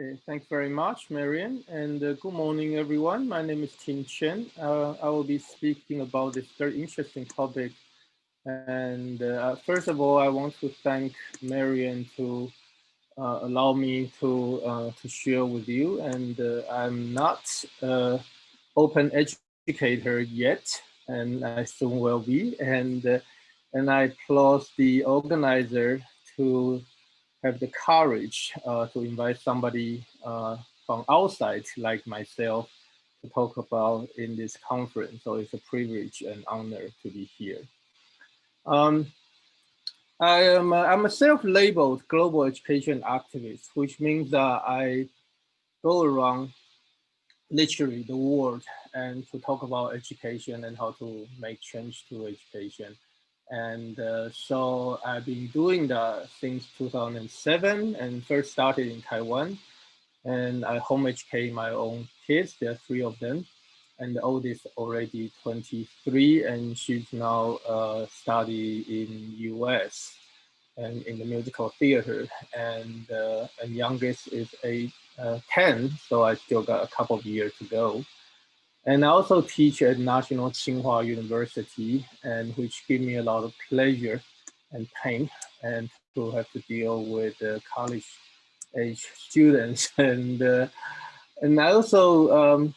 Okay, thanks very much, Marian, and uh, good morning, everyone. My name is Tim Chen. Uh, I will be speaking about this very interesting topic. And uh, first of all, I want to thank Marian to uh, allow me to uh, to share with you. And uh, I'm not open educator yet, and I soon will be. And and I applaud the organizer to have the courage uh, to invite somebody uh, from outside like myself to talk about in this conference. So it's a privilege and honor to be here. Um, I am a, I'm a self-labeled global education activist, which means that I go around literally the world and to talk about education and how to make change to education. And uh, so I've been doing that since 2007 and first started in Taiwan. And I home educate my own kids, there are three of them. And the oldest already 23 and she's now uh, study in US and in the musical theater. And, uh, youngest is a, uh, 10, so I still got a couple of years to go. And I also teach at National Tsinghua University, and which give me a lot of pleasure and pain, and to have to deal with uh, college age students. And uh, and I also um,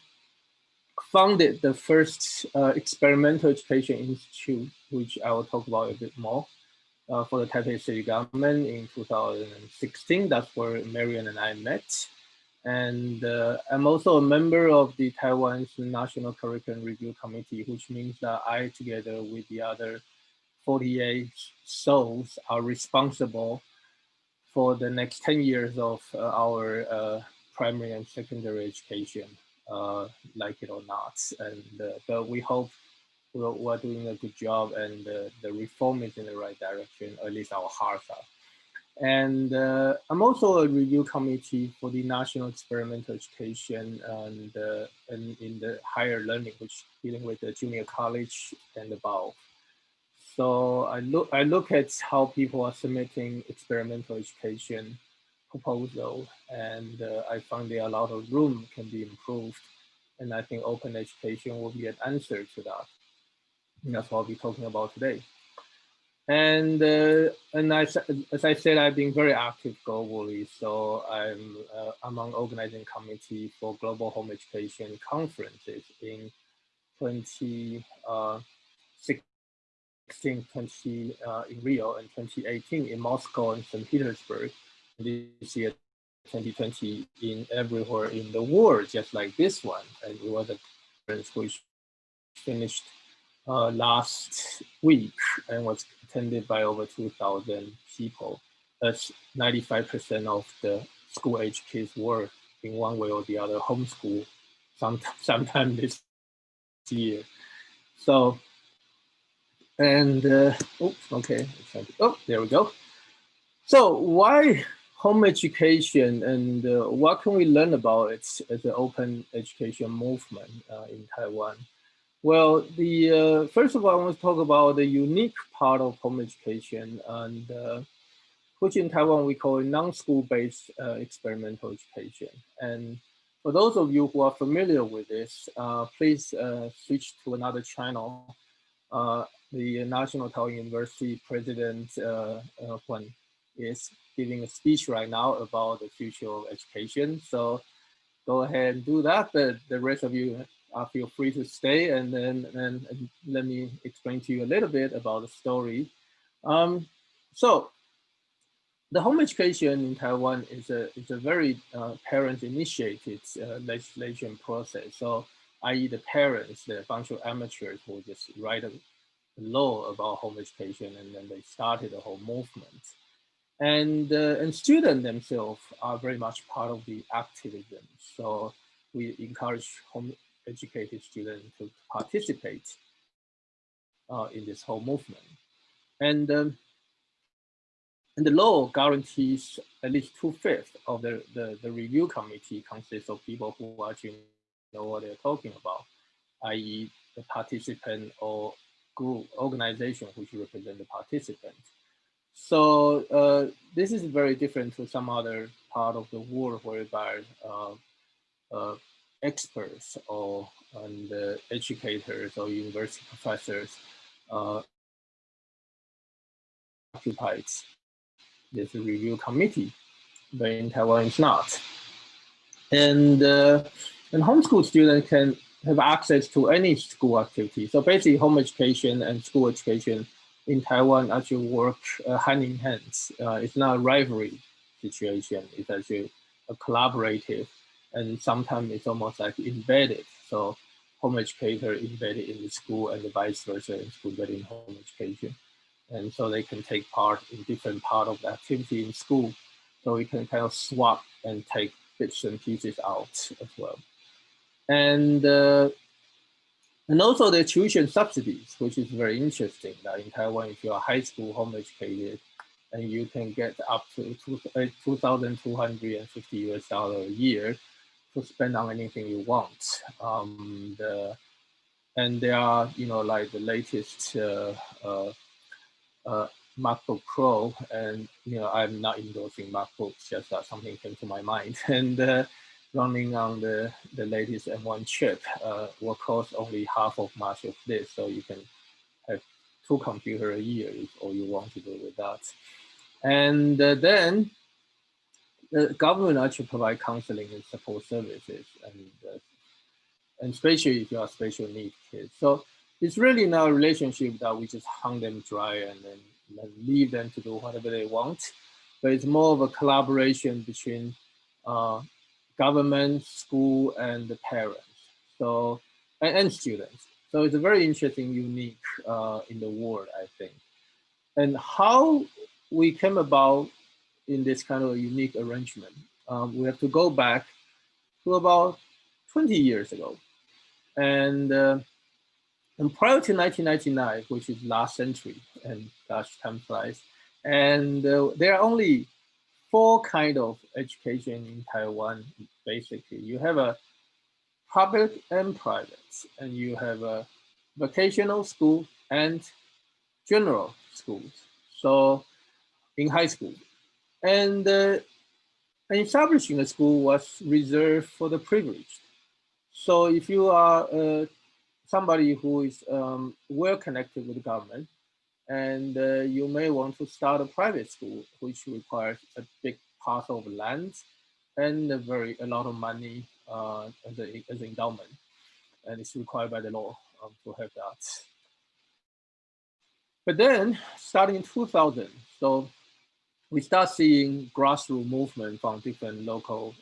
founded the first uh, experimental education institute, which I will talk about a bit more, uh, for the Taipei City government in 2016. That's where Marian and I met. And uh, I'm also a member of the Taiwan's National Curriculum Review Committee, which means that I, together with the other 48 souls, are responsible for the next 10 years of uh, our uh, primary and secondary education, uh, like it or not. And uh, But we hope we're, we're, doing a good job and the reform is in the right direction, at least our hearts are. And uh, I'm also a review committee for the National Experimental Education and, uh, and in the higher learning, which dealing with the junior college and above. So I look, I look at how people are submitting experimental education proposal, and uh, I find there a lot of room can be improved. And I think open education will be an answer to that. And that's what I'll be talking about today. And uh, and I, as I said, I've been very active globally. So I'm uh, among organizing committee for global home education conferences in 2016, uh, 20 uh, in Rio, and 2018 in Moscow and St. Petersburg. This year, 2020 in everywhere in the world, just like this one. And it was a conference which finished uh, last week and was attended by over 2,000 people. As 95% of the school age kids were in one way or the other homeschool sometime, sometime this year. So, and, uh, oops, okay, oh, there we go. So why home education and uh, what can we learn about it as an open education movement uh, in Taiwan? Well, the uh, first of all, I want to talk about the unique part of home education, and uh, which in Taiwan we call non-school-based uh, experimental education. And for those of you who are familiar with this, uh, please uh, switch to another channel. Uh, the National Taiwan University President Kuan is giving a speech right now about the future of education. So go ahead and do that. But the rest of you uh, feel free to stay and then and, and let me explain to you a little bit about the story. Um, so the home education in Taiwan is a, is a very uh, parent-initiated uh, legislation process. So i.e. the parents, the bunch of amateurs who just write a law about home education and then they started the whole movement. And, uh, and students themselves are very much part of the activism. So we encourage home educated students to participate uh, in this whole movement. And, um, and the law guarantees at least two-fifths of the, the, the, review committee consists of people who actually know what they're talking about, i.e. the participant or group organization which represent the participant. So uh, this is very different to some other part of the world whereby uh, uh, experts or and uh, educators or university professors uh, occupied this review committee, but in Taiwan it's not. And, uh, and homeschool students can have access to any school activity. So basically home education and school education in Taiwan actually work uh, hand in hand. Uh, it's not a rivalry situation. It's actually a collaborative and sometimes it's almost like embedded. So home educator embedded in the school and the vice versa in school embedded in home education. And so they can take part in different part of the activity in school. So we can kind of swap and take bits and pieces out as well. And uh, and also the tuition subsidies, which is very interesting. That in Taiwan, if you're high school home educated, and you can get up to 2,250 uh, US dollar a year to spend on anything you want. Um, the, and there are, you know, like the latest uh, uh, uh, MacBook Pro, and you know, I'm not endorsing MacBooks, just that something came to my mind. And uh, running on the, the latest M1 chip uh, will cost only half of much of this, so you can have two computers a year if all you want to do with that. And uh, then the government actually provide counseling and support services, and uh, and especially if you are special needs kids. So it's really not a relationship that we just hung them dry and then, leave them to do whatever they want, but it's more of a collaboration between uh, government, school, and the parents. So and, and students. So it's a very interesting, unique uh, in the world, I think. And how we came about in this kind of unique arrangement. Um, we have to go back to about 20 years ago. And, uh, and prior to 1999, which is last century, and gosh, time flies, and uh, there are only four kind of education in Taiwan, basically. You have a public and private, and you have a vocational school and general schools. So in high school, and uh, establishing a school was reserved for the privileged. So if you are uh, somebody who is um, well connected with the government, and uh, you may want to start a private school, which requires a big parcel of land and a very a lot of money uh, as, a, as an endowment, and it's required by the law um, to have that. But then, starting in 2000, so we start seeing grassroots movement from different local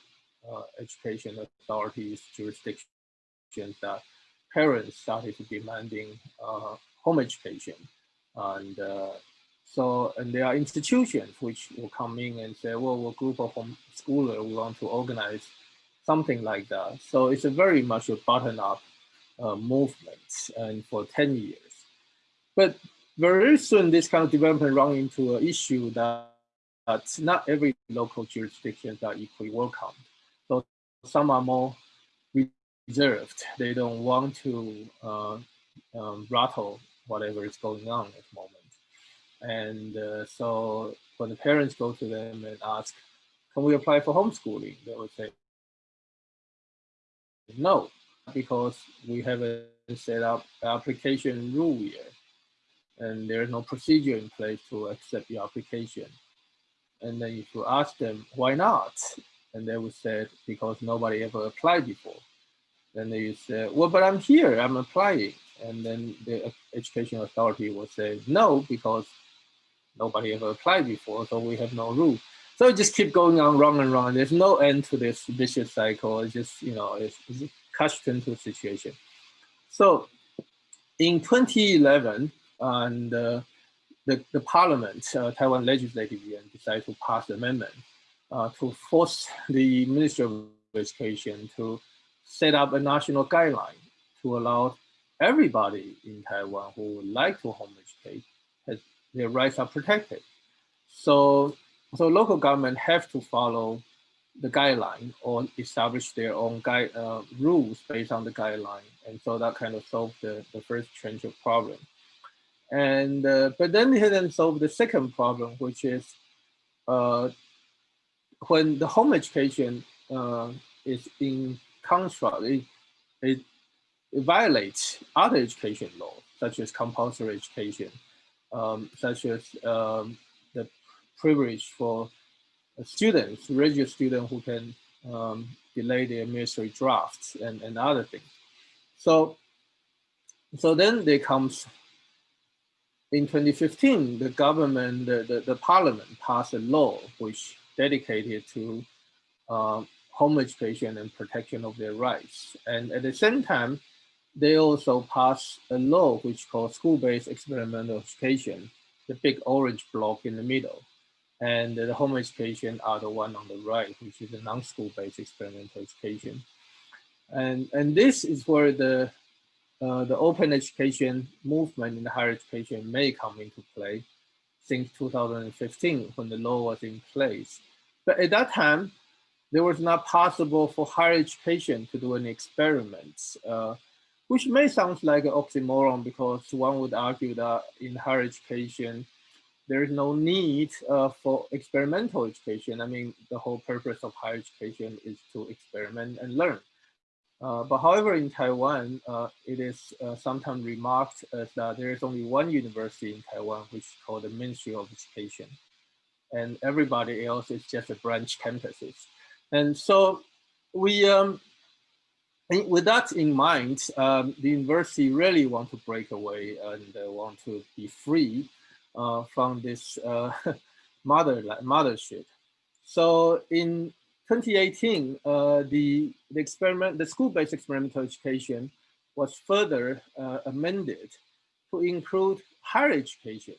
uh, education authorities, jurisdictions that parents started demanding uh, home education. And uh, so, and there are institutions which will come in and say, well, we're a group of homeschoolers, we want to organize something like that. So it's a very much a button-up uh, movement and for 10 years. But very soon this kind of development run into an issue that but not every local jurisdictions are equally welcome. So some are more reserved. They don't want to uh, um, rattle whatever is going on at the moment. And uh, so when the parents go to them and ask, can we apply for homeschooling? They would say, no, because we haven't set up application rule yet. And there's no procedure in place to accept your application. And then if you ask them, why not? And they would say, because nobody ever applied before. Then they say, well, but I'm here, I'm applying. And then the education authority will say, no, because nobody ever applied before, so we have no rule. So it just keep going on wrong and wrong. There's no end to this vicious cycle. It's just, you know, it's, it's catch into situation. So in 2011, and uh, the, the parliament, uh, Taiwan legislative yuan, decided to pass an amendment uh, to force the Ministry of Education to set up a national guideline to allow everybody in Taiwan who would like to home educate, has, their rights are protected. So, so local government have to follow the guideline or establish their own guide, uh, rules based on the guideline. And so that kind of solved the, the first tranche of problem. And uh, but then he didn't solve the second problem, which is uh, when the home education uh, is in contrast, it, it, it, violates other education laws, such as compulsory education, um, such as um, the privilege for students, regular students who can um, delay their ministry drafts and, and other things. So, so then there comes in 2015, the government, the, the, the parliament passed a law which dedicated to uh, home education and protection of their rights. And at the same time, they also passed a law which called school-based experimental education, the big orange block in the middle. And the home education are the one on the right, which is a non-school based experimental education. And, and this is where the, uh, the open education movement in higher education may come into play since 2015 when the law was in place. But at that time, there was not possible for higher education to do any experiments, uh, which may sound like an oxymoron because one would argue that in higher education, there is no need uh, for experimental education. I mean, the whole purpose of higher education is to experiment and learn. Uh, but however, in Taiwan, uh, it is uh, sometimes remarked as that there is only one university in Taiwan, which is called the Ministry of Education. And everybody else is just a branch campuses. And so we, um, with that in mind, um, the university really want to break away and uh, want to be free uh, from this uh, mother mothership. So in 2018, uh, the, the experiment, the school-based experimental education was further amended to include higher education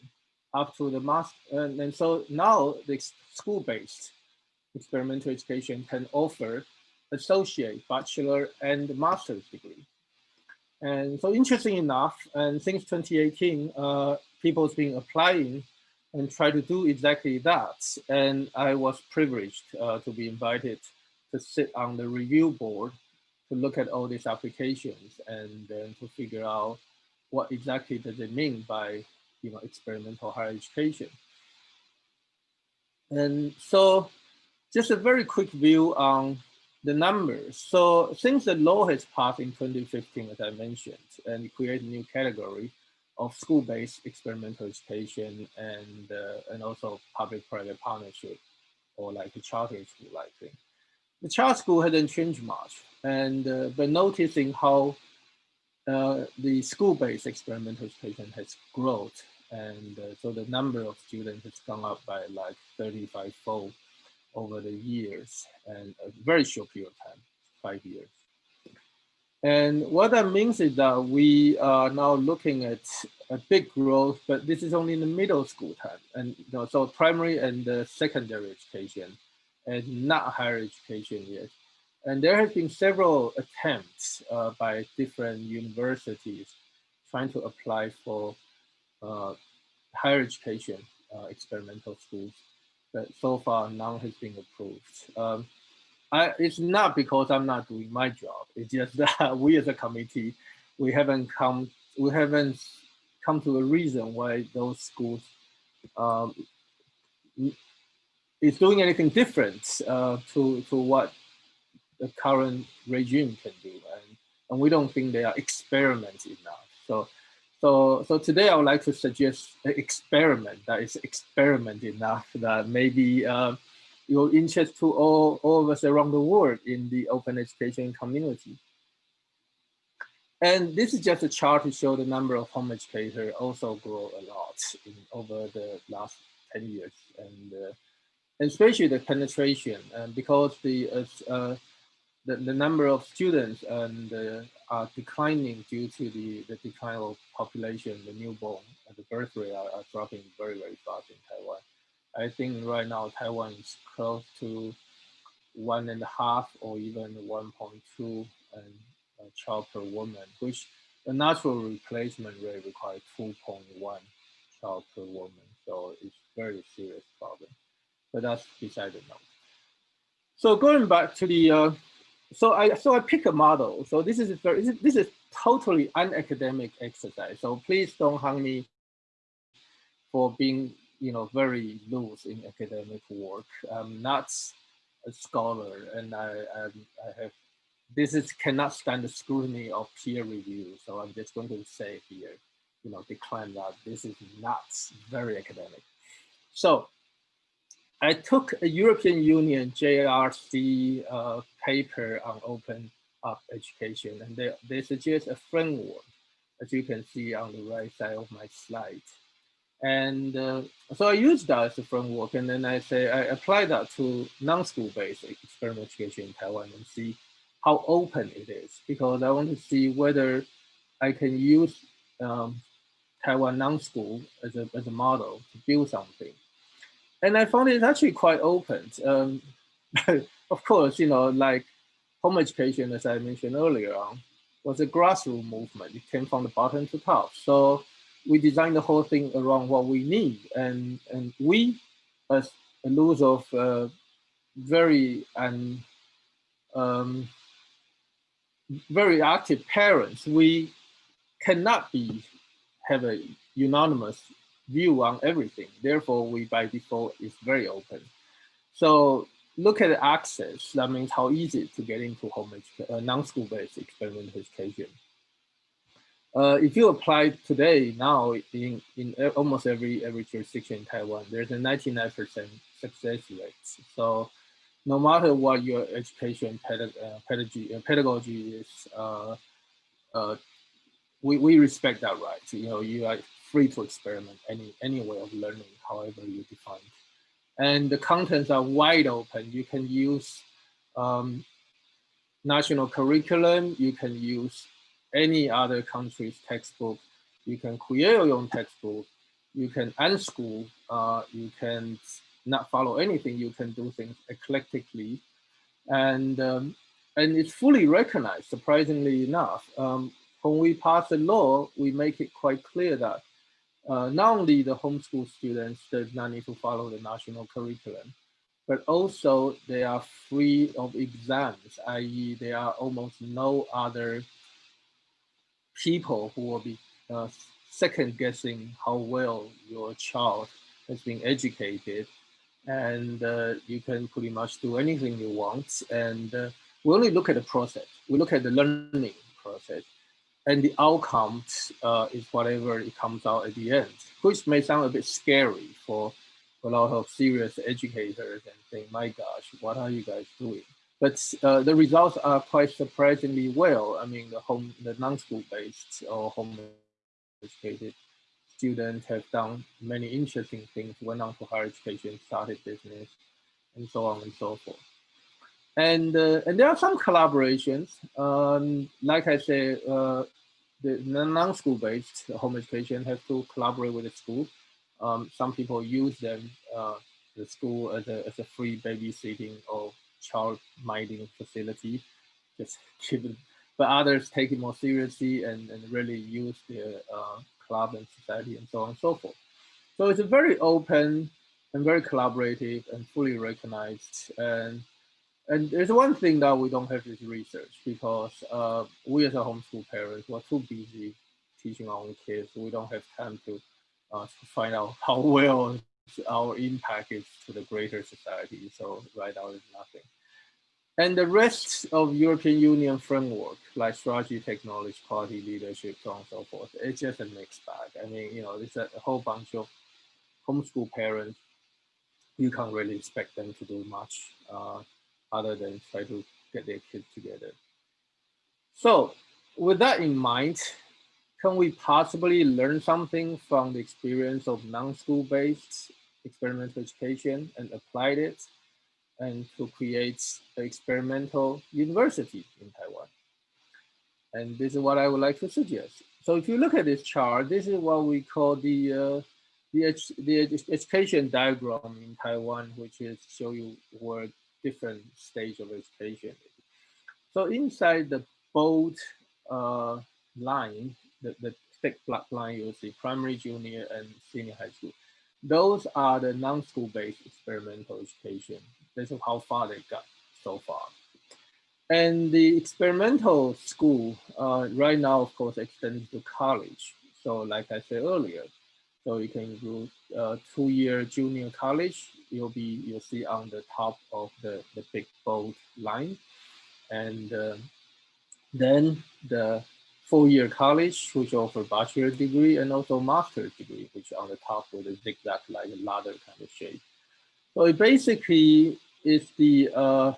up to the master. And, and so now the school-based experimental education can offer associate, bachelor, and master's degree. And so interesting enough, and since 2018, uh, people's been applying and try to do exactly that. And I was privileged uh, to be invited to sit on the review board to look at all these applications and then to figure out what exactly does it mean by you know experimental higher education. And so just a very quick view on the numbers. So since the law has passed in 2015, as I mentioned, and create a new category, of school-based experimental education and uh, and also public-private partnership or like a charter school like thing. The charter school hasn't changed much, and uh, but noticing how uh, the school-based experimental education has grown, and uh, so the number of students has gone up by like 35 fold over the years and a very short period of time, five years. And what that means is that we are now looking at a big growth, but this is only in the middle school time. And you know, so primary and uh, secondary education and not higher education yet. And there have been several attempts uh, by different universities trying to apply for uh, higher education uh, experimental schools, but so far none has been approved. Um, I, it's not because I'm not doing my job. It's just that we as a committee, we haven't come, we haven't come to a reason why those schools um, is doing anything different uh, to to what the current regime can do, and and we don't think they are experiment enough. So. So, so today I would like to suggest an experiment that is experiment enough that maybe uh, your interest to all, all of us around the world in the open education community. And this is just a chart to show the number of home educators also grow a lot in, over the last 10 years. And, uh, and especially the penetration, and because the, uh, uh, the, the, number of students and uh, are declining due to the, the decline of population, the newborn, the birth rate are, are dropping very, very fast in Taiwan. I think right now Taiwan is close to one and a half or even 1.2 and child per woman, which the natural replacement rate requires 2.1 child per woman. So it's very serious problem, but that's beside the note. So going back to the, uh, so I so I pick a model. So this is very this is totally unacademic exercise. So please don't hang me for being, you know, very loose in academic work. I'm not a scholar, and I, I, have this is cannot stand the scrutiny of peer review. So I'm just going to say here, you know, decline that this is not very academic. So I took a European Union JRC uh, paper on open up education, and they, they suggest a framework, as you can see on the right side of my slide. And uh, so I used that as a framework, and then I say I apply that to non-school-based experimental education in Taiwan and see how open it is, because I want to see whether I can use um, Taiwan non-school as a, as a model to build something. And I found it's actually quite open. Um, of course, you know, like home education, as I mentioned earlier on, was a grassroots movement. It came from the bottom to top. So we designed the whole thing around what we need. And, and we, as a loose of uh, very and um, very active parents, we cannot be have a unanimous view on everything. Therefore, we by default is very open. So look at access. That means how easy to get into home uh, non-school based experimental education. Uh, if you apply today now in, in almost every every jurisdiction in Taiwan, there's a 99% success rate. So no matter what your education uh, pedagogy, uh, pedagogy is, uh, we, we respect that right. You know, you are free to experiment any, any way of learning, however you define. And the contents are wide open. You can use um, national curriculum, you can use any other country's textbook, you can create your own textbook, you can unschool, uh, you can not follow anything, you can do things eclectically. And, um, and it's fully recognized, surprisingly enough. Um, when we pass a law, we make it quite clear that uh, not only the homeschool students does not need to follow the national curriculum, but also they are free of exams, i.e. there are almost no other people who will be uh, second guessing how well your child has been educated and uh, you can pretty much do anything you want. And uh, we only look at the process. We look at the learning process and the outcome uh, is whatever it comes out at the end, which may sound a bit scary for a lot of serious educators and think, my gosh, what are you guys doing? But uh, the results are quite surprisingly well. I mean, the home, the non-school based or home educated students have done many interesting things, went on to higher education, started business, and so on and so forth. And uh, and there are some collaborations. Um, like I said, uh, the non-school based home education has to collaborate with the school. Um, some people use them, uh, the school as a, as a free babysitting or child minding facility, just keep it, but others take it more seriously and, and really use their uh, club and society and so on and so forth. So it's a very open and very collaborative and fully recognized. And, and there's one thing that we don't have this research because uh, we as a homeschool parents, we're too busy teaching our own kids. We don't have time to, uh, to find out how well our impact is to the greater society. So right now is nothing. And the rest of European Union framework, like strategy, technology, quality, leadership, so on and so forth, it's just a mixed bag. I mean, you know, there's a, whole bunch of homeschool parents. You can't really expect them to do much uh, other than try to get their kids together. So with that in mind, can we possibly learn something from the experience of non-school based experimental education and applied it and to create an experimental university in Taiwan. And this is what I would like to suggest. So if you look at this chart, this is what we call the uh, the, the education diagram in Taiwan, which is show you where different stage of education. So inside the bold uh, line, the, the thick black line, you'll see primary, junior, and senior high school. Those are the non-school based experimental education. This is how far they got so far. And the experimental school uh, right now, of course, extends to college. So like I said earlier, So you can do uh, two-year junior college. You'll be you'll see on the top of the the big bold line, and uh, then the four-year college, which offer bachelor degree and also master's degree, which on the top with a zigzag like a ladder kind of shape. So it basically is the uh,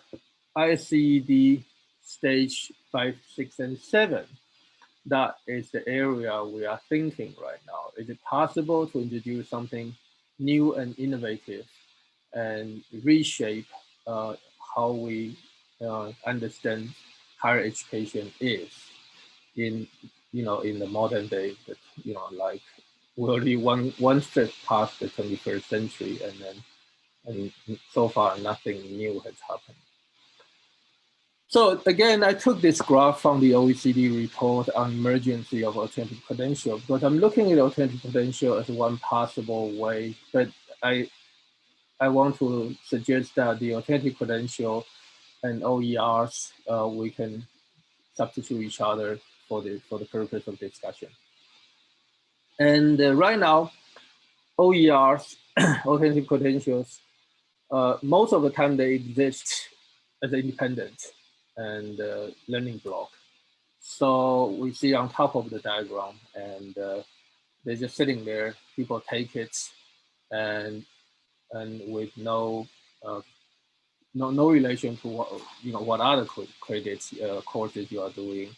ISCED stage five, six, and seven. That is the area we are thinking right now. Is it possible to introduce something new and innovative and reshape uh, how we uh, understand higher education is in you know in the modern day that you know like we're already one one step past the 21st century and then and so far nothing new has happened so again, I took this graph from the OECD report on emergency of alternative credential because I'm looking at alternative credential as one possible way, but I I want to suggest that the alternative credential and OERs, uh, we can substitute each other for the, for the purpose of discussion. And uh, right now, OERs, alternative credentials, uh, most of the time they exist as independent and uh, learning block. So we see on top of the diagram and uh, they're just sitting there, people take it and and with no uh, no no relation to what you know what other credits uh, courses you are doing.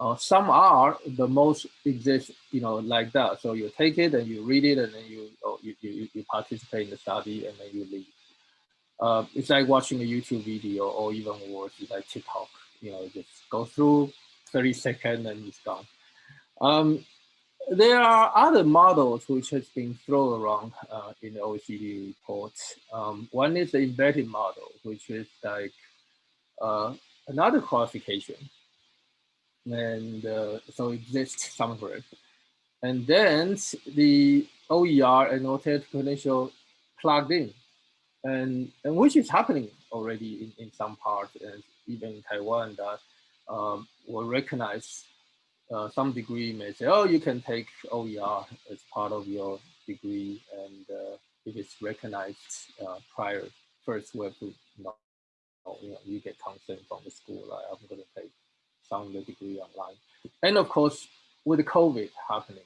Uh, some are the most exist you know like that. So you take it and you read it and then you oh, you, you you participate in the study and then you leave uh, it's like watching a YouTube video or even worse, it's like TikTok, you know, just go through 30 seconds and it's gone. Um, there are other models which has been thrown around uh, in the OECD report. Um, one is the embedded model, which is like uh, another qualification. And uh, so exists somewhere. And then the OER and alternative credential plugged in and, and which is happening already in, in some parts, and even in Taiwan, that um, will recognize uh, some degree may say, oh, you can take OER as part of your degree, and uh, if it's recognized uh, prior, first we have to you know, you know, you get consent from the school, like I'm going to take some of the degree online. And of course, with COVID happening,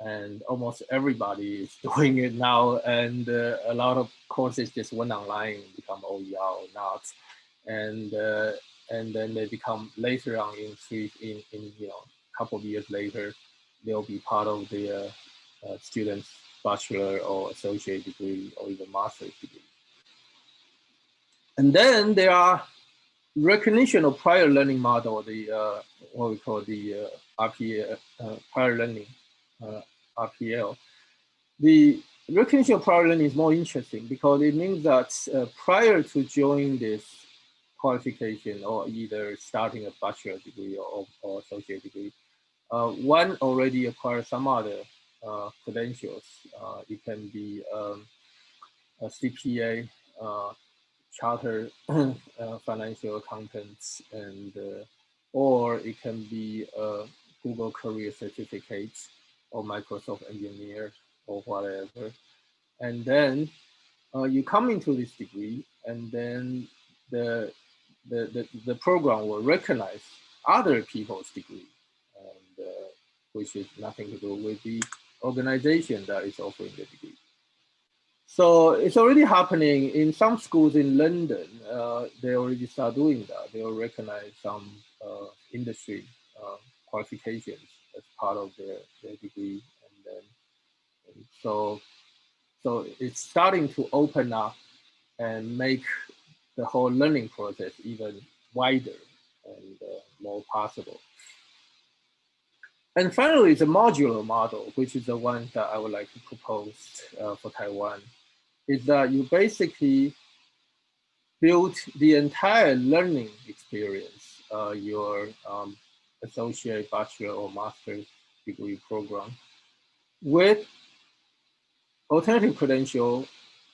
and almost everybody is doing it now. And uh, a lot of courses just went online, become OER or not, and uh, and then they become later on in three in, in you know a couple of years later, they'll be part of the uh, uh, student's bachelor or associate degree or even master's degree. And then there are recognition of prior learning model, the uh, what we call the uh, RPA, prior learning uh, RPL. The recognition learning is more interesting because it means that uh, prior to joining this qualification or either starting a bachelor degree or, or associate degree, uh, one already acquired some other uh, credentials. Uh, it can be um, a CPA, uh, charter uh, financial accountants, and or it can be a Google career certificate or Microsoft engineer or whatever. And then uh, you come into this degree and then the, the, the, the program will recognize other people's degree, and, uh, which is nothing to do with the organization that is offering the degree. So it's already happening in some schools in London. Uh, they already start doing that. They will recognize some uh, industry uh, qualifications as part of their, their degree. And then, and so, so it's starting to open up and make the whole learning process even wider and uh, more possible. And finally, the modular model, which is the one that I would like to propose uh, for Taiwan, is that you basically build the entire learning experience, uh, your um, associate bachelor or master's degree program with alternative credential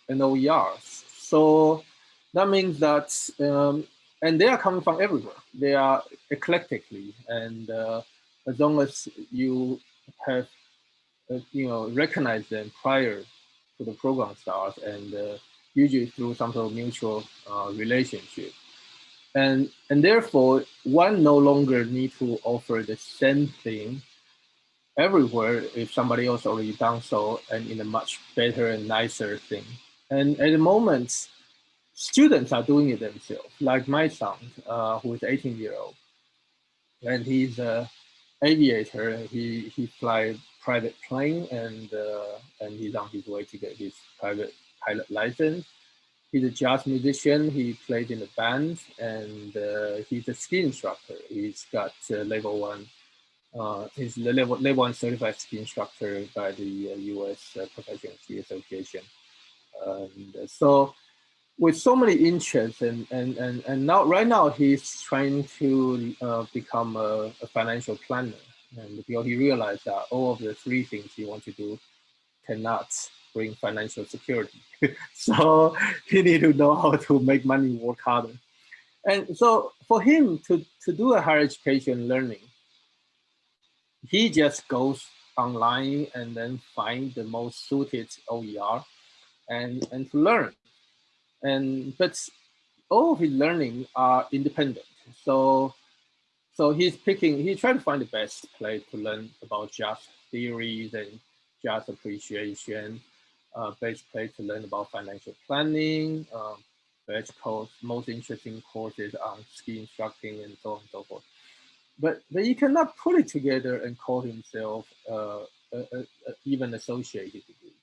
and OERs. So that means that, um, and they are coming from everywhere. They are eclectically, and uh, as long as you have uh, you know, recognized them prior to the program starts and uh, usually through some sort of mutual uh, relationship. And, and therefore, one no longer need to offer the same thing everywhere if somebody else already done so and in a much better and nicer thing. And at the moment, students are doing it themselves, like my son, uh, who is 18 year old. And he's a aviator. He, he flies private plane and, uh, and he's on his way to get his private pilot license. He's a jazz musician. He plays in a band and uh, he's a ski instructor. He's got uh, level one uh, he's the level, level one certified ski instructor by the uh, U.S. Uh, Professional Ski Association. And so, with so many interests, and and and and now right now he's trying to uh, become a, a, financial planner, and because he realized that all of the three things he wants to do cannot bring financial security, so he need to know how to make money work harder. And so for him to to do a higher education learning he just goes online and then find the most suited OER and, and to learn. And but all of his learning are independent. So so he's picking, he tried to find the best place to learn about jazz theories and jazz appreciation, uh, place to learn about financial planning, um, best course, most interesting courses on ski instructing and so on and so forth but but he cannot put it together and call himself uh, a, a, a even associated degree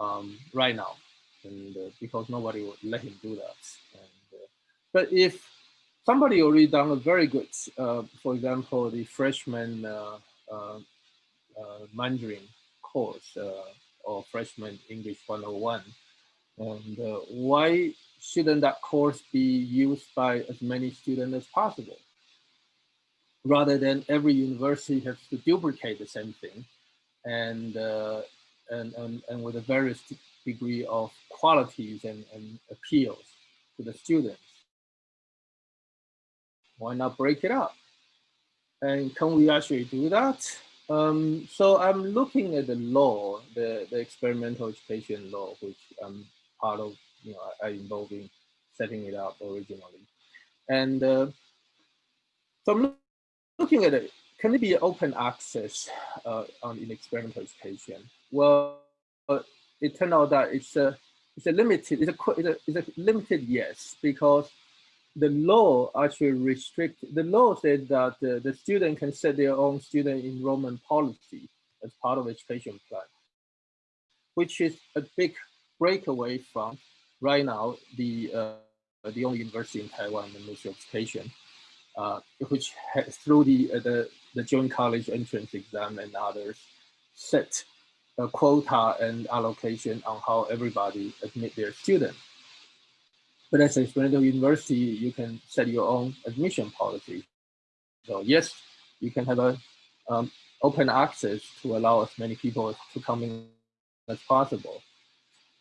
um, right now, and uh, because nobody would let him do that. And, uh, but if somebody already done a very good, uh, for example, the freshman uh, Mandarin course or freshman English 101, and why shouldn't that course be used by as many students as possible? rather than every university has to duplicate the same thing and, uh, and, and, and with a various degree of qualities and, and appeals to the students. Why not break it up? And can we actually do that? Um, so I'm looking at the law, the, the experimental education law, which I'm part of, you know, I, I involved in setting it up originally. And uh, so I'm looking at it, can it be open access uh, on in experimental education? Well, uh, it turned out that it's a it's a limited it's a it's a, it's a limited yes because the law actually restrict the law said that uh, the student can set their own student enrollment policy as part of education plan, which is a big breakaway from right now the uh, the only university in Taiwan, the Ministry of Education, uh, which has, through the, uh, the, the joint college entrance exam and others set a quota and allocation on how everybody admit their students. But as a experimental university, you can set your own admission policy. So yes, you can have a um, open access to allow as many people to come in as possible.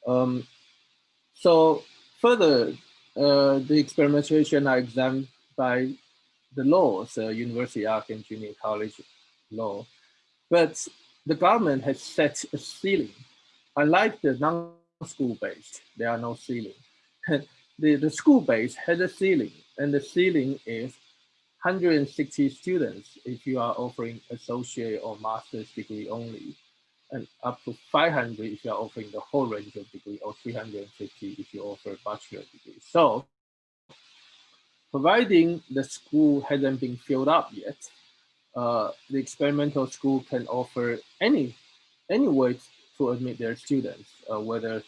Um, so further, uh, the experimentation are examined by the laws, uh, University Act and Junior College law, but the government has set a ceiling. Unlike the non-school based, there are no ceiling. the, the school base has a ceiling, and the ceiling is 160 students if you are offering associate or master's degree only, and up to 500 if you are offering the whole range of degree, or 350 if you offer bachelor degree. So providing the school hasn't been filled up yet, uh, the experimental school can offer any any way to admit their students, uh, whether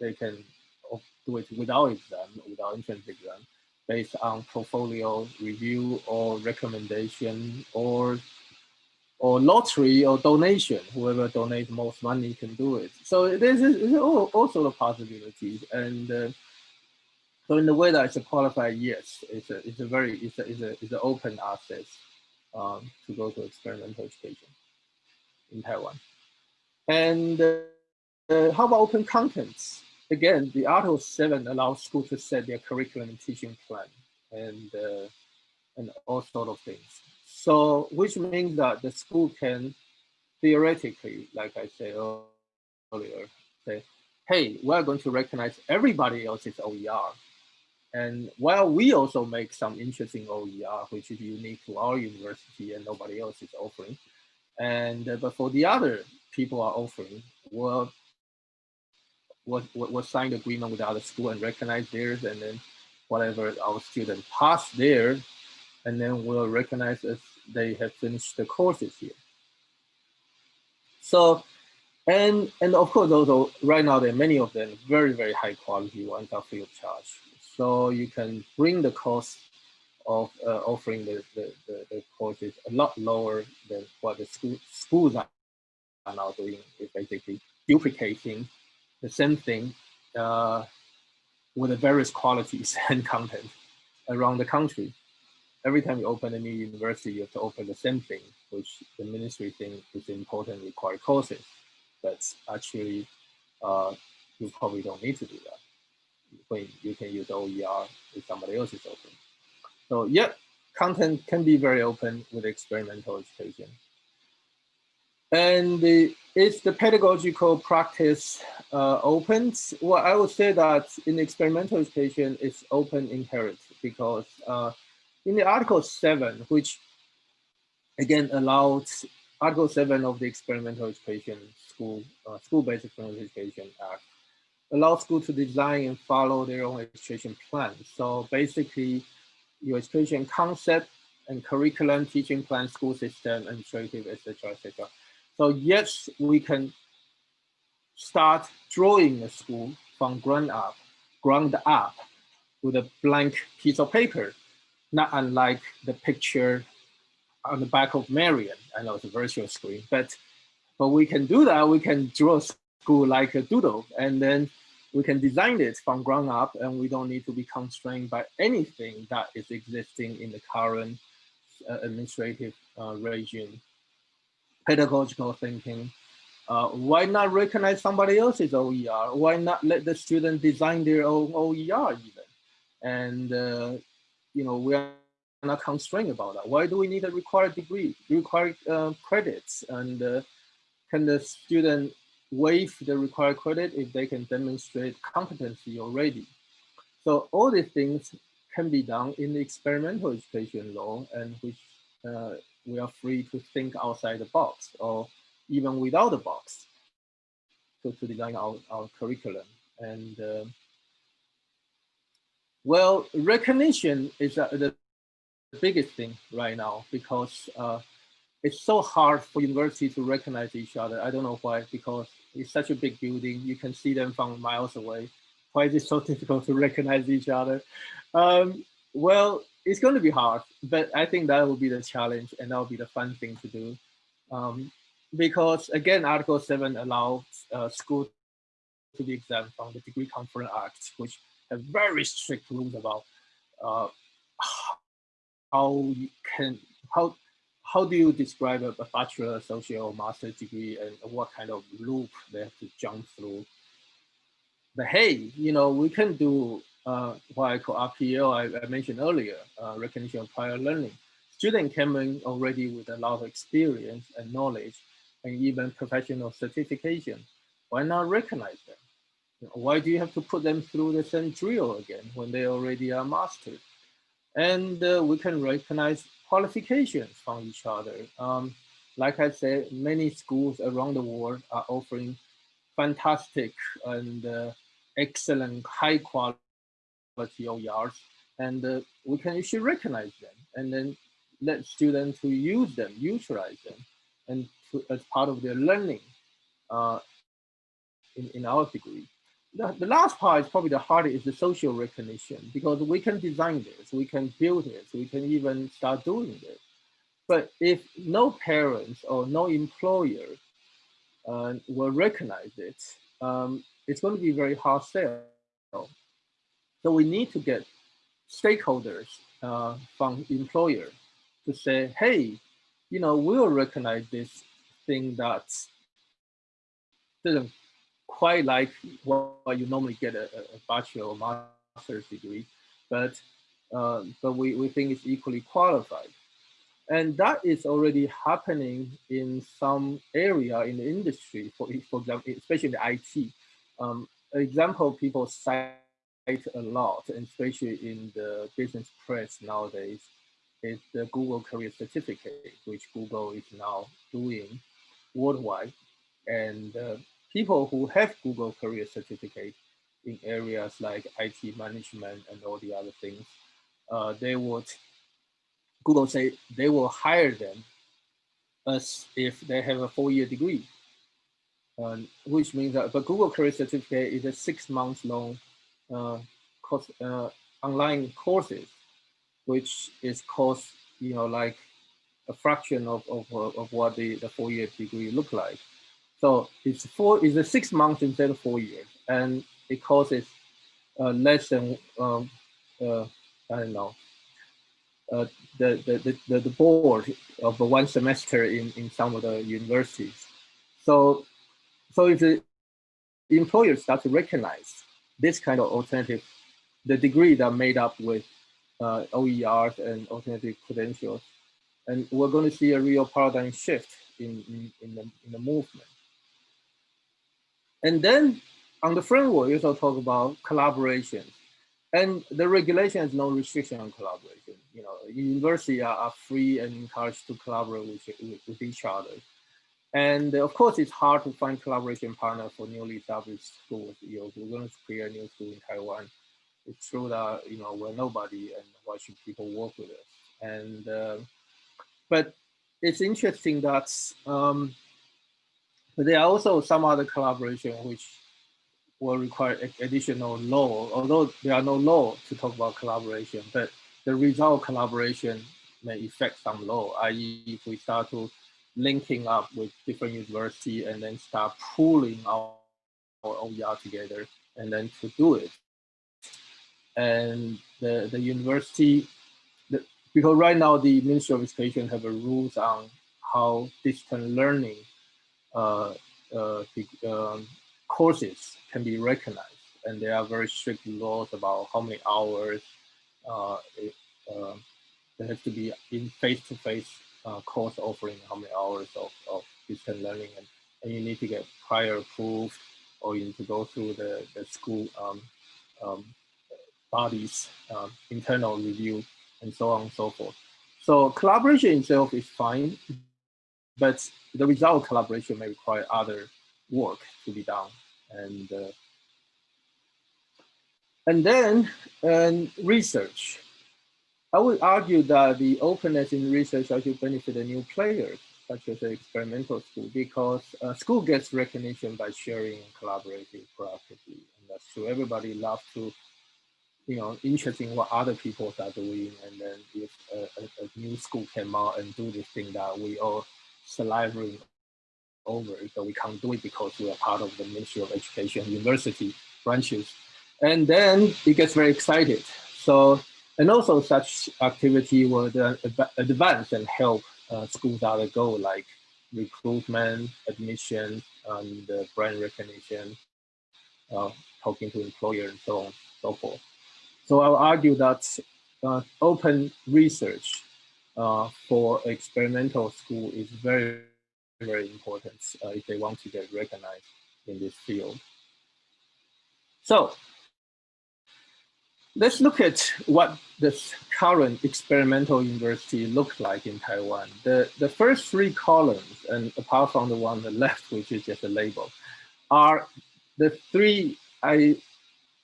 they can do it without exam, without entrance exam, based on portfolio review or recommendation or or lottery or donation. Whoever donates most money can do it. So all, all sort of possibilities. And uh, so in the way that it's a qualified yes, it's a it's a very it's a it's a it's an open access um, to go to experimental education in Taiwan. And uh, uh, how about open contents? Again, the Article 7 allows school to set their curriculum and teaching plan and uh, and all sort of things. So which means that the school can theoretically, like I said earlier, say, hey, we're going to recognize everybody else's OER. And while we also make some interesting OER, which is unique to our university and nobody else is offering, and uh, but for the other people are offering, we'll, we'll, we'll agreement with the other school and recognize theirs, and then whatever our student pass there, and then we'll recognize as they have finished the courses here. So, and and of course, also right now there are many of them very very high quality ones are free of charge. So you can bring the cost of uh, offering the, the, the, the, courses a lot lower than what the school, schools are, are now doing. is basically duplicating the same thing uh, with the various qualities and content around the country. Every time you open a new university, you have to open the same thing, which the ministry thinks is important required courses. But actually, uh, you probably don't need to do that when you can use OER if somebody else is open. So yeah, content can be very open with experimental education. And the, is the pedagogical practice uh, open? Well, I would say that in experimental education, it's open inherent because uh, in the Article 7, which again allowed Article 7 of the Experimental Education School, uh, School-Based Experimental Education Act, allows school to design and follow their own education plan. So basically, your education concept and curriculum, teaching plan, school system, administrative, etc., etc. So yes, we can start drawing a school from ground up, ground up with a blank piece of paper, not unlike the picture on the back of Marian. I know it's a virtual screen, but but we can do that. We can draw a school like a doodle, and then we can design it from ground up and we don't need to be constrained by anything that is existing in the current uh, administrative uh, regime. Pedagogical thinking, uh, why not recognize somebody else's OER? Why not let the student design their own OER even? And, uh, you know, we are not constrained about that. Why do we need a required degree, required uh, credits? And uh, can the student waive the required credit if they can demonstrate competency already. So all these things can be done in the experimental education law and which uh, we are free to think outside the box or even without the box to, to design our, our curriculum. And uh, well, recognition is uh, the biggest thing right now because uh, it's so hard for universities to recognize each other. I don't know why, because it's such a big building. You can see them from miles away. Why is it so difficult to recognize each other? Um, well, it's going to be hard, but I think that will be the challenge and that will be the fun thing to do. Um, because again, Article 7 allows uh, schools to be exempt from the Degree Conferring Act, which have very strict rules about uh, how you can, how how do you describe a, a bachelor, associate, or master's degree, and what kind of loop they have to jump through? But hey, you know, we can do uh, what I call RPL, I, I mentioned earlier, uh, recognition of prior learning. Students came in already with a lot of experience and knowledge, and even professional certification. Why not recognize them? You know, why do you have to put them through the same drill again when they already are mastered? And uh, we can recognize qualifications from each other. Um, like I said, many schools around the world are offering fantastic and uh, excellent high quality OERs, and uh, we can actually recognize them and then let students to use them, utilize them, and to, as part of their learning uh, in, in our degree the, the last part is probably the hardest is the social recognition because we can design this, we can build this, we can even start doing this. But if no parents or no employer uh, will recognize it, um, it's going to be very hard sell. So we need to get stakeholders uh, from employer to say, hey, you know, we'll recognize this thing that doesn't quite like what you normally get a, a bachelor or master's degree, but uh, but we, we think it's equally qualified. And that is already happening in some area in the industry, for, for example, especially in the IT. Um, example people cite a lot, and especially in the business press nowadays, is the Google Career Certificate, which Google is now doing worldwide. And uh, people who have Google Career Certificate in areas like IT management and all the other things, uh, they would, Google say they will hire them as if they have a four-year degree, um, which means that, but Google Career Certificate is a six months long course, uh, online courses, which is cost, you know, like a fraction of, of, of what the, the four-year degree look like. So it's four, it's a six months instead of four years, and it costs uh, less than um, uh, I don't know uh, the, the, the the board of one semester in in some of the universities. So so if the employers start to recognize this kind of alternative, the degree that made up with uh, OERs and alternative credentials, and we're going to see a real paradigm shift in in, in the in the movement. And then on the framework, you also talk about collaboration. And the regulation has no restriction on collaboration. You know, universities are, are free and encouraged to collaborate with, with, with, each other. And of course, it's hard to find collaboration partner for newly established schools. You know, we're going to create a new school in Taiwan. It's true that, you know, we're nobody and why should people work with us? And, uh, but it's interesting that um, there are also some other collaboration which will require additional law, although there are no law to talk about collaboration, but the result collaboration may affect some law, i.e. if we start to linking up with different university and then start pooling our, our OER together and then to do it. And the, the university, the, because right now the Ministry of Education have a rules on how distance learning uh, uh, um, courses can be recognized. And there are very strict laws about how many hours uh, it, uh, there has to be in face-to-face -face, uh, course offering, how many hours of, of distance learning, and, and you need to get prior approved, or you need to go through the, the school um, um, bodies, um, internal review, and so on and so forth. So collaboration itself is fine, but the result collaboration may require other work to be done. And, uh, and then um, research. I would argue that the openness in research actually benefit the new players, such as the experimental school, because uh, school gets recognition by sharing and collaborating proactively. And that's true. Everybody loves to, you know, interesting what other people are doing. And then if a, a, a new school came out and do this thing that we all salivating over, but we can't do it because we are part of the Ministry of Education university branches. And then it gets very excited. So, and also such activity would uh, advance and help uh, schools out of go like recruitment, admission, and uh, brand recognition, uh, talking to employers and so on so forth. So I'll argue that uh, open research uh, for experimental school is very, very important if they want to get recognized in this field. So let's look at what this current experimental university looks like in Taiwan. The, the first three columns, and apart from the one on the left, which is just a label, are the three I,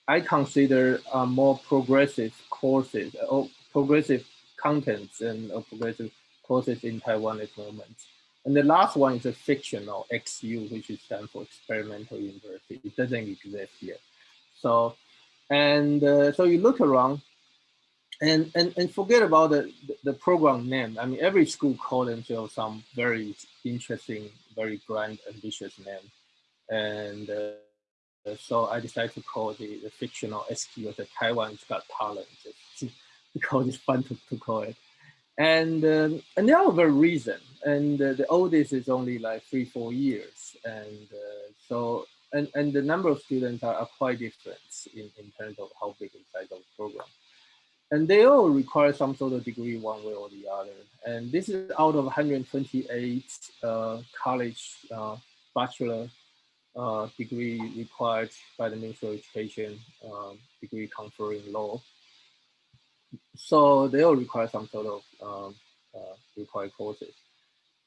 I consider are more progressive courses or progressive contents and uh, progressive courses in Taiwan at the moment. And the last one is a fictional XU, which is for experimental university. It doesn't exist yet. So, and uh, so you look around and, and, and forget about the, the program name. I mean, every school call themselves some very interesting, very grand, ambitious name. And uh, so I decided to call the, the fictional XU the Taiwan's Got Talent because it's fun to, to call it. And um, and there are very reason. And uh, the oldest is only like three, four years. And uh, so, and, and the number of students are, are quite different in, in terms of how big the size of the program. and they all require some sort of degree one way or the other. And this is out of 128 uh, college uh, bachelor uh, degree required by the Ministry of Education um, degree conferring law. So they all require some sort of um, uh, required courses.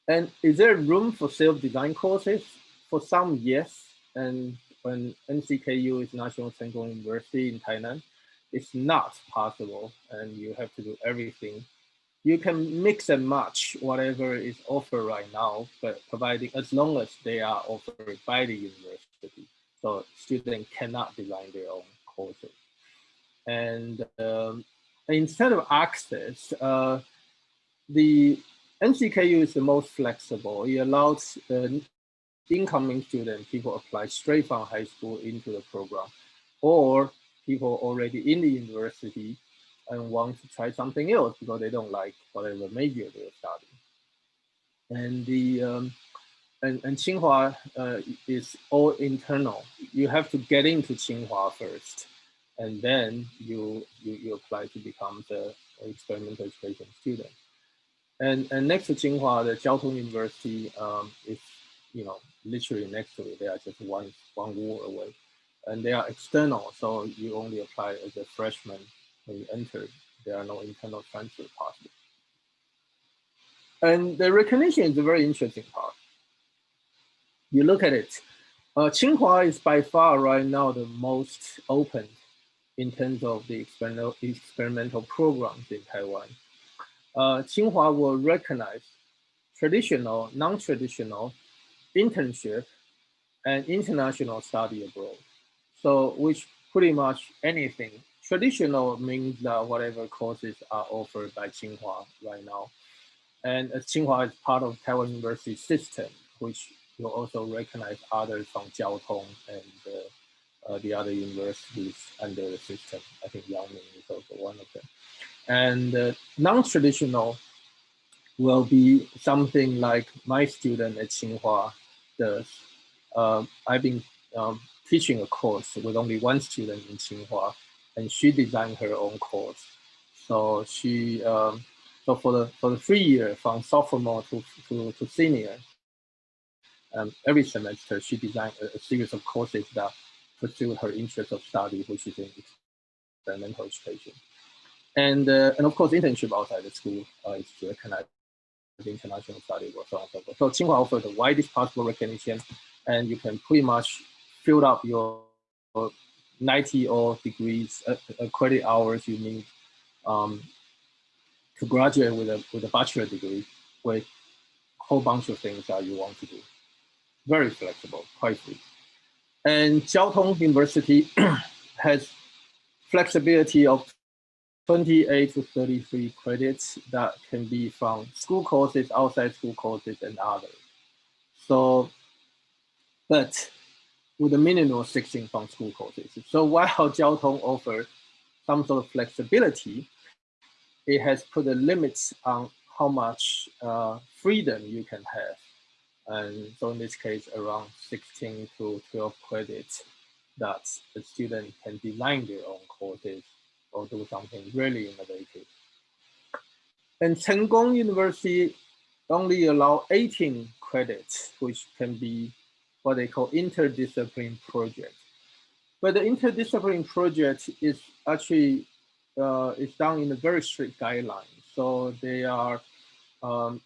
And is there room for self-design courses? For some, yes. And when NCKU is National Kung University in Tainan, it's not possible and you have to do everything. You can mix and match whatever is offered right now, but providing as long as they are offered by the university. So students cannot design their own courses. And um, instead of access, uh, the NCKU is the most flexible. It allows the incoming student, people apply straight from high school into the program, or people already in the university and want to try something else because they don't like whatever major they're studying. And the um, and, and Tsinghua uh, is all internal. You have to get into Tsinghua first, and then you, you, you apply to become the experimental education student. And, and next to Tsinghua, the Jiao Tong University um, is, you know, literally next to it. They are just one, one wall away and they are external, so you only apply as a freshman when you enter. There are no internal transfer possible. And the recognition is a very interesting part. You look at it, uh, Tsinghua is by far right now the most open in terms of the experimental, experimental programs in Taiwan. Uh, Tsinghua will recognize traditional, non-traditional internship and international study abroad. So which pretty much anything. Traditional means that whatever courses are offered by Tsinghua right now. And as Tsinghua is part of Taiwan University system, which will also recognize others from Jiao Tong and uh, uh, the other universities under the system. I think Yangming is also one of them. And uh, non-traditional will be something like my student at Tsinghua Uh, I've been um, teaching a course with only one student in Tsinghua, and she designed her own course. So she, um, so for the for the three year from sophomore to to, to senior, um, every semester she designed a, a, series of courses that pursue her interest of study, which is in experimental education. And uh, and of course, internship outside the school uh, is recognized international study or so on so forth. So Tsinghua offers the widest possible recognition, and you can pretty much fill up your 90 or degrees uh, uh, credit hours you need um, to graduate with a with a bachelor degree with a whole bunch of things that you want to do. Very flexible, quite free. And Jiao Tong University has flexibility of 28 to 33 credits that can be from school courses, outside school courses, and others. So, but with a minimum of 16 from school courses. So while Jiao Tong offers some sort of flexibility, it has put the limits on how much uh, freedom you can have. And so in this case, around 16 to 12 credits that the student can design their own courses or do something really innovative. And Cheng Kung University only allow 18 credits, which can be what they call interdiscipline project. But the interdiscipline project is actually uh, is done in a very strict guideline. So they are, um,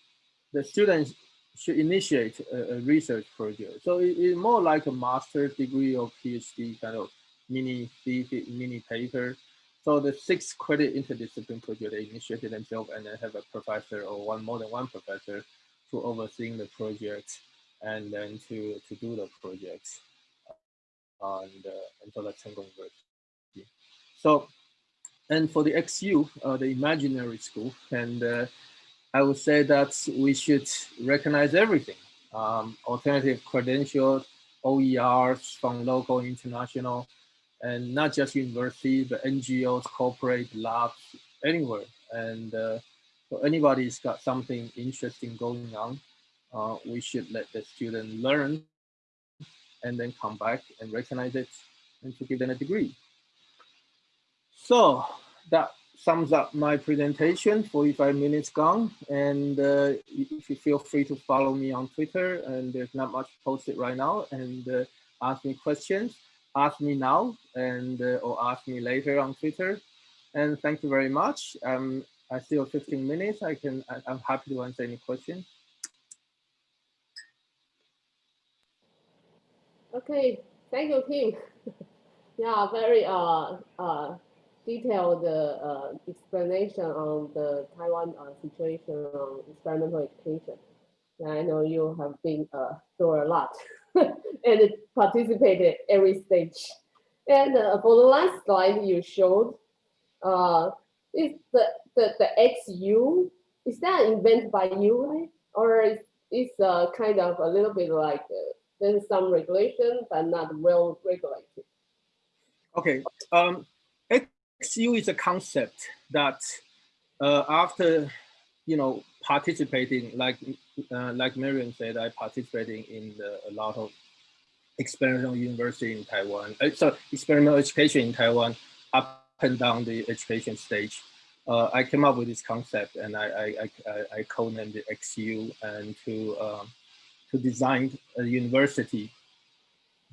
the students should initiate a, a research project. So it, it's more like a master's degree or PhD kind of mini thesis, mini paper. So the six credit interdiscipline project they initiated themselves and then have a professor or one more than one professor to overseeing the project and then to, to do the project and, uh, and so that's University. So, and for the XU, uh, the imaginary school, and uh, I would say that we should recognize everything. Um, alternative credentials, OERs from local, international, and not just university, but NGOs, corporate labs, anywhere. And uh, so anybody's got something interesting going on, uh, we should let the student learn and then come back and recognize it and to give them a degree. So that sums up my presentation, 45 minutes gone. And uh, if you feel free to follow me on Twitter, and there's not much posted right now, and uh, ask me questions, ask me now, and uh, or ask me later on Twitter. And thank you very much. Um, I still have 15 minutes. I can, I, I'm happy to answer any questions. Okay, thank you, Tim. yeah, very uh, uh, detailed uh, explanation on the Taiwan uh, situation on experimental education. I know you have been uh, through a lot and it participated every stage. And uh, for the last slide you showed, uh, is the, the, the XU, is that invented by you, right? Or is, is uh, kind of a little bit like uh, there's some regulation, but not well regulated? Okay, um, XU is a concept that uh, after, you know, participating, like uh, like Marion said, I participating in the, a lot of experimental university in Taiwan, uh, so experimental education in Taiwan, up and down the education stage. Uh, I came up with this concept and I, I, I, I codenamed it XU and to, um, to design a university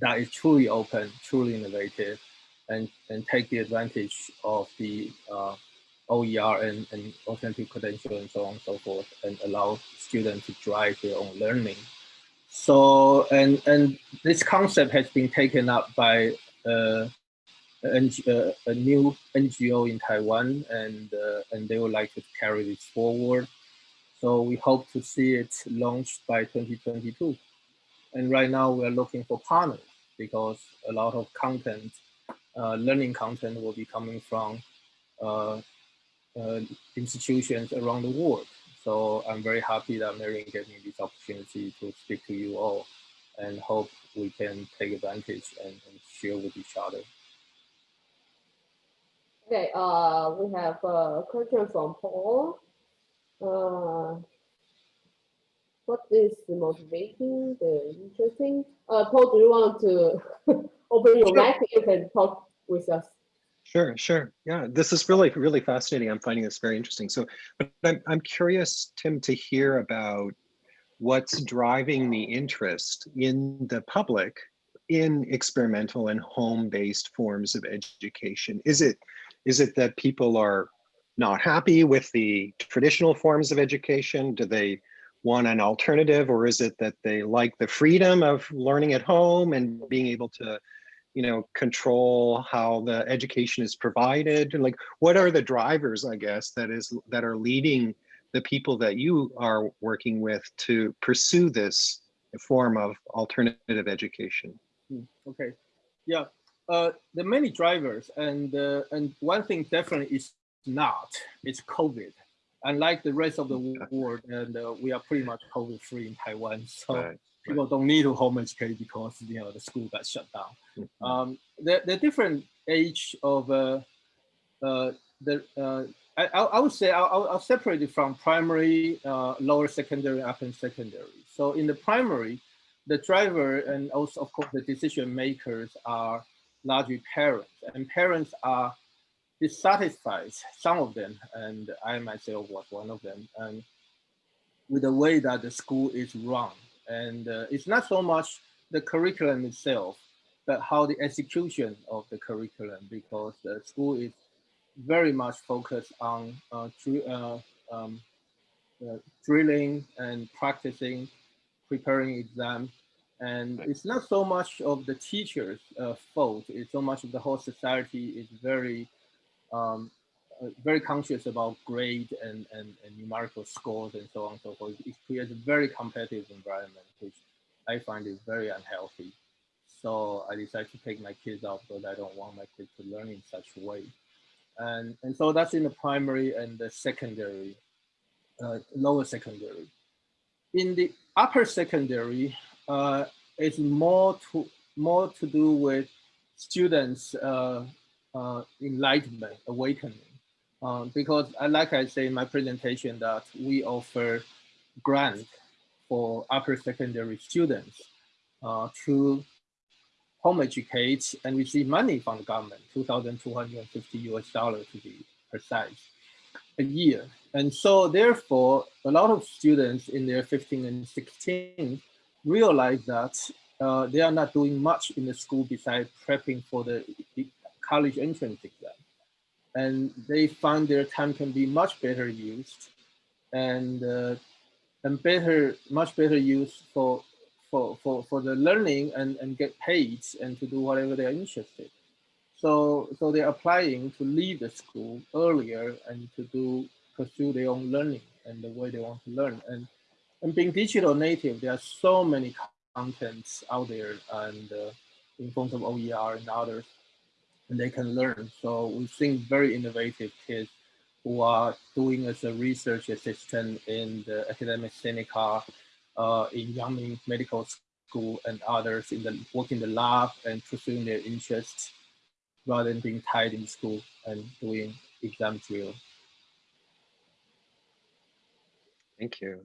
that is truly open, truly innovative, and, and take the advantage of the uh, OER and, and alternative credential and so on and so forth and allow students to drive their own learning. So, and, and this concept has been taken up by uh, a, uh, a, new NGO in Taiwan and, uh, and they would like to carry this forward. So we hope to see it launched by 2022. And right now we're looking for partners because a lot of content uh, learning content will be coming from uh, uh, institutions around the world. So I'm very happy that Marion gave me this opportunity to speak to you all and hope we can take advantage and, and share with each other. Okay, uh, we have a question from Paul. Uh, what is the motivating, the interesting? Uh, Paul, do you want to open your sure. mic? You can talk with us. Sure, sure. Yeah, this is really, really fascinating. I'm finding this very interesting. So, but I'm, I'm curious, Tim, to hear about what's driving the interest in the public in experimental and home-based forms of education. Is it, is it that people are not happy with the traditional forms of education? Do they want an alternative or is it that they like the freedom of learning at home and being able to you know, control how the education is provided? Like, what are the drivers, I guess, that is that are leading the people that you are working with to pursue this form of alternative education? Hmm, okay, yeah, uh, the many drivers, and uh, and one thing definitely is not it's COVID. Unlike the rest of the world, and uh, we are pretty much COVID free in Taiwan, so. Right people don't need to home educate because you know the school got shut down. Mm -hmm. um, the the different age of uh, uh, the uh, I, I would say I'll, I'll separate it from primary, uh, lower secondary, upper secondary. So in the primary, the driver and also of course the decision makers are largely parents, and parents are dissatisfied, some of them, and I myself was one of them, and with the way that the school is run and uh, it's not so much the curriculum itself, but how the execution of the curriculum, because the school is very much focused on uh, uh, um, uh, drilling and practicing, preparing exam. And it's not so much of the teacher's uh, fault, it's so much of the whole society is very um, very conscious about grade and, and, and, numerical scores and so on and so forth. It creates a very competitive environment, which I find is very unhealthy. So I decided to take my kids out because I don't want my kids to learn in such a way. And, and so that's in the primary and the secondary, uh, lower secondary. In the upper secondary, uh, it's more to, more to do with students' uh, uh enlightenment, awakening. Um, because I, like I say in my presentation that we offer grant for upper secondary students uh, to home educate and receive money from the government, 2,250 US dollars to be precise a year. And so therefore, a lot of students in their 15 and 16 realize that uh, they are not doing much in the school besides prepping for the college entrance exam. And they find their time can be much better used and uh, and better, much better used for for for for the learning and and get paid and to do whatever they're interested. So so they're applying to leave the school earlier and to do pursue their own learning and the way they want to learn. And and being digital native, there are so many contents out there and uh, in forms of OER and others, and they can learn. So we've seen very innovative kids who are doing as a research assistant in the Academia Sinica, uh, in Yangming Medical School and others in the work in the lab and pursuing their interests rather than being tied in school and doing exam drill. Thank you.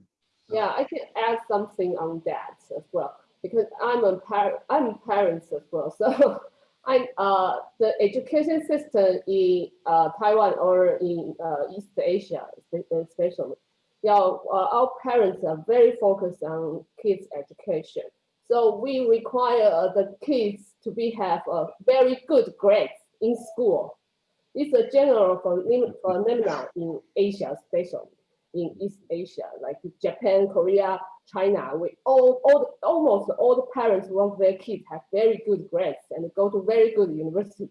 Yeah, I can add something on that as well because I'm a parent. I'm parents as well, so I uh the education system in uh, Taiwan or in uh, East Asia especially, yeah, uh, our parents are very focused on kids' education. So we require the kids to be have a very good grades in school. It's a general phenomenon in Asia, especially in East Asia, like Japan, Korea, China. We all, all almost all the parents want their kids have very good grades and go to very good university.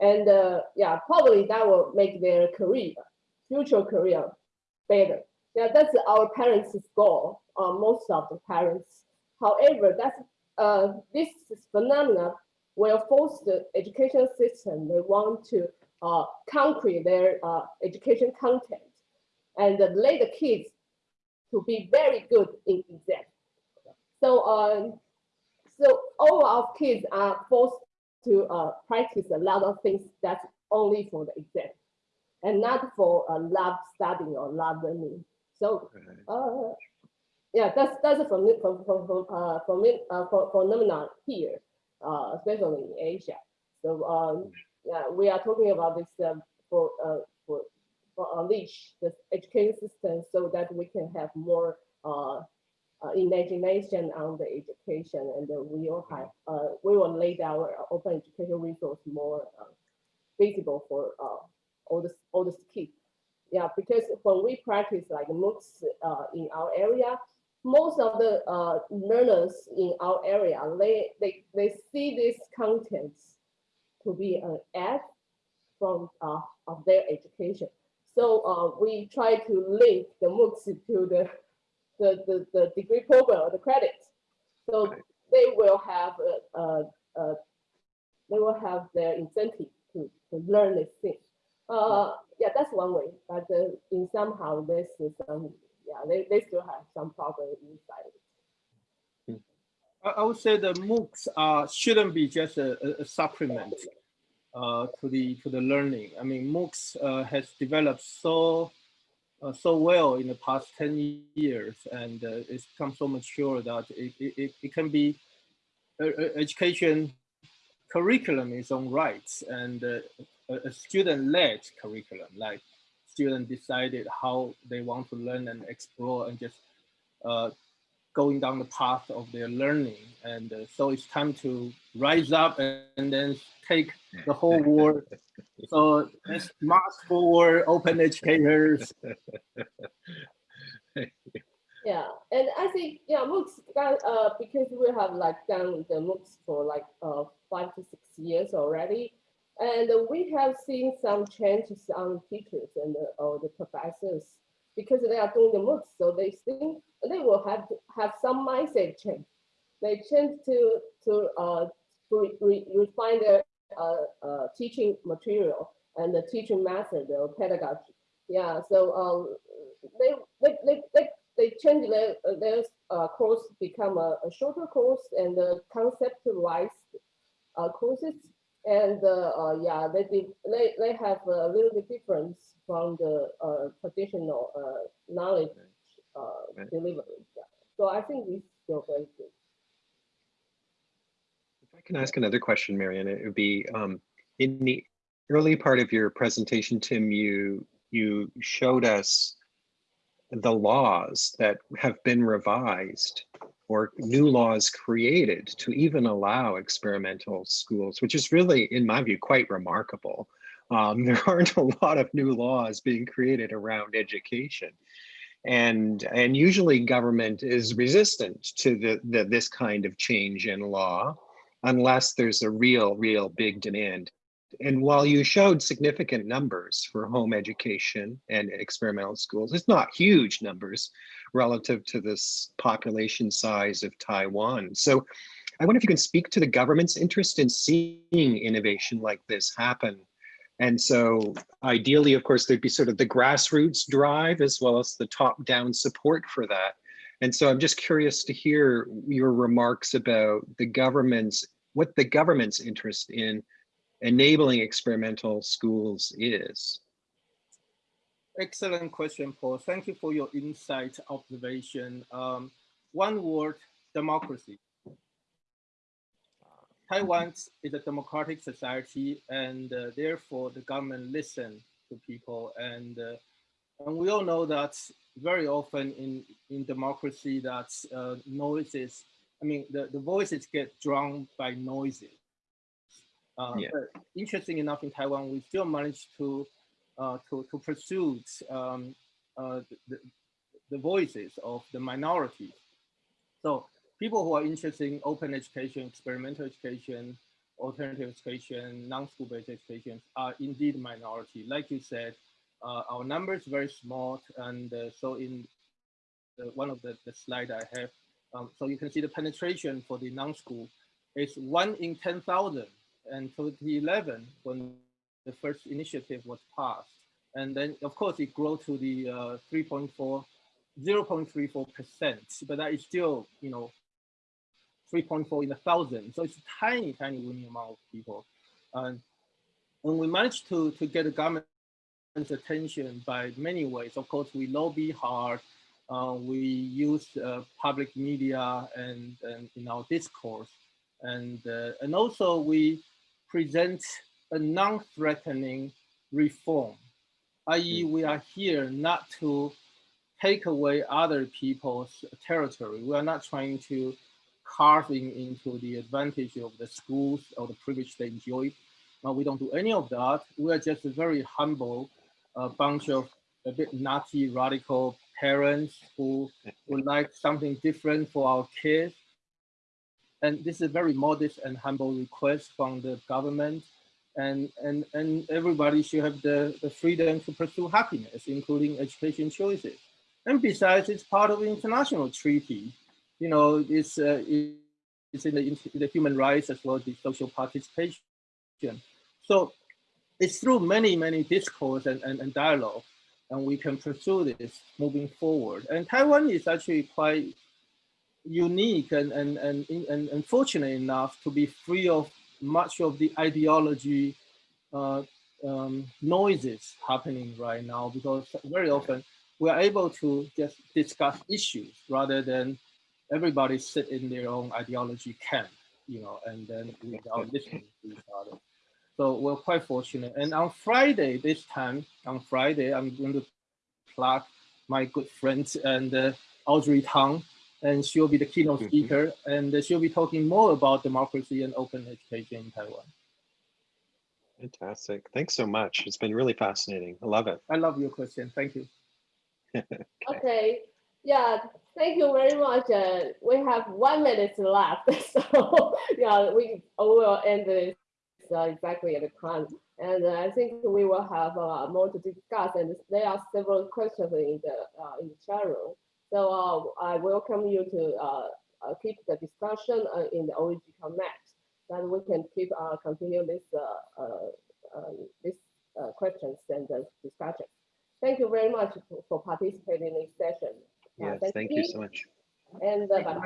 And uh, yeah, probably that will make their career, future career better. Yeah, that's our parents' goal, uh, most of the parents. However, that's uh, this phenomena will force the education system. They want to uh, concrete their uh, education content and let the kids to be very good in exam. So, um, so all our kids are forced to uh, practice a lot of things that's only for the exam and not for uh, lab studying or lab learning. So, uh, yeah, that's that's a from from from uh, from uh, phenomenon here, uh, especially in Asia. So, um, yeah, we are talking about this um, for uh, for unleash the education system so that we can have more uh, uh, imagination on the education and uh, we will have uh, we will lay our open education resource more uh, visible for uh, all the all the kids. Yeah, because when we practice like MOOCs uh, in our area, most of the uh, learners in our area they they they see these contents to be an ad from uh, of their education. So uh, we try to link the MOOCs to the, the, the, the degree program or the credits. So they will have a, a, a, they will have their incentive to, to learn this thing. Uh, yeah, that's one way. But uh, in somehow this is some yeah they, they still have some problem inside. I would say the MOOCs uh, shouldn't be just a, a supplement to the to the learning. I mean, MOOCs uh, has developed so uh, so well in the past 10 years and uh, it's become so mature that it, it, it can be education curriculum in its own rights and uh, a, student-led curriculum, like students decided how they want to learn and explore and just uh, going down the path of their learning. And uh, so it's time to rise up and, and then take the whole world. so let's march forward, open educators. Yeah, and I think yeah, MOOCs uh because we have like done the MOOCs for like uh five to six years already, and we have seen some changes on teachers and uh, or the professors because they are doing the MOOCs, so they think they will have have some mindset change. They change to to uh to re refine their uh, uh, teaching material and the teaching method or pedagogy. Yeah, so um, they, they, they, they, they change their, their uh, course become a, a, shorter course and the conceptualized uh, courses. And uh, uh, yeah, they, they, they have a little bit difference from the uh, traditional knowledge delivery. Yeah. So I think this is still very good. If I can ask another question, Marianne. It would be um, in the early part of your presentation, Tim, you you showed us the laws that have been revised or new laws created to even allow experimental schools, which is really, in my view, quite remarkable. Um, there aren't a lot of new laws being created around education. And, and usually government is resistant to the, the, this kind of change in law unless there's a real, real big demand and while you showed significant numbers for home education and experimental schools, it's not huge numbers relative to this population size of Taiwan. So I wonder if you can speak to the government's interest in seeing innovation like this happen. And so ideally, of course, there'd be sort of the grassroots drive as well as the top down support for that. And so I'm just curious to hear your remarks about the government's, what the government's interest in enabling experimental schools is? Excellent question, Paul. Thank you for your insight observation. Um, one word, democracy. Taiwan is a democratic society and uh, therefore the government listen to people and uh, and we all know that very often in in democracy that uh, noises I mean the, the voices get drowned by noises uh, yeah. But interesting enough, in Taiwan, we still managed to uh, to to pursue um, uh, the, the voices of the minorities. So people who are interested in open education, experimental education, alternative education, non-school-based education are indeed minority. Like you said, uh, our number is very small, and uh, so in the, one of the, the slide I have, um, so you can see the penetration for the non-school is one in 10,000 and 2011 when the first initiative was passed. And then of course it grew to the uh, 3.4, 0.34%, but that is still, you know, 3.4 in a thousand. So it's a tiny, tiny winning amount of people. And when we managed to, to get the government's attention by many ways, of course, we lobby hard, uh, we use uh, public media and, and in our discourse. And, uh, and also we present a non-threatening reform, i.e. Hmm. we are here not to take away other people's territory. We are not trying to carving into the advantage of the schools or the privilege they enjoy. Uh, we don't do any of that. We are just a very humble uh, bunch of a bit naughty, radical parents who would like something different for our kids and this is a very modest and humble request from the government. And, and, and everybody should have the, the freedom to pursue happiness, including education choices. And besides, it's part of the international treaty. You know, it's, uh, it's in the, in the human rights as well as the social participation. So it's through many, many discourse and, and, and dialogue, and we can pursue this moving forward. And Taiwan is actually quite unique and, and, and, and, and fortunate enough to be free of much of the ideology uh, um, noises happening right now because very often we're able to just discuss issues rather than everybody sit in their own ideology camp, you know, and then without listening to each other. So we're quite fortunate. And on Friday, this time, on Friday, I'm going to plug my good friend and uh, Audrey Tang, and she'll be the keynote mm-hmm. speaker, and she'll be talking more about democracy and open education in Taiwan. Fantastic. Thanks so much. It's been really fascinating. I love it. I love your question. Thank you. okay. okay. Yeah, thank you very much. Uh, we have one minute left. So yeah, we will end this uh, exactly at the time. And uh, I think we will have uh, more to discuss. And there are several questions in the, uh, in the chat room. So uh, I welcome you to uh, uh, keep the discussion in the OEG Connect, that we can keep continue this this questions and discussion. Thank you very much for participating in this session. Yes, thank, thank you. you so much. And uh,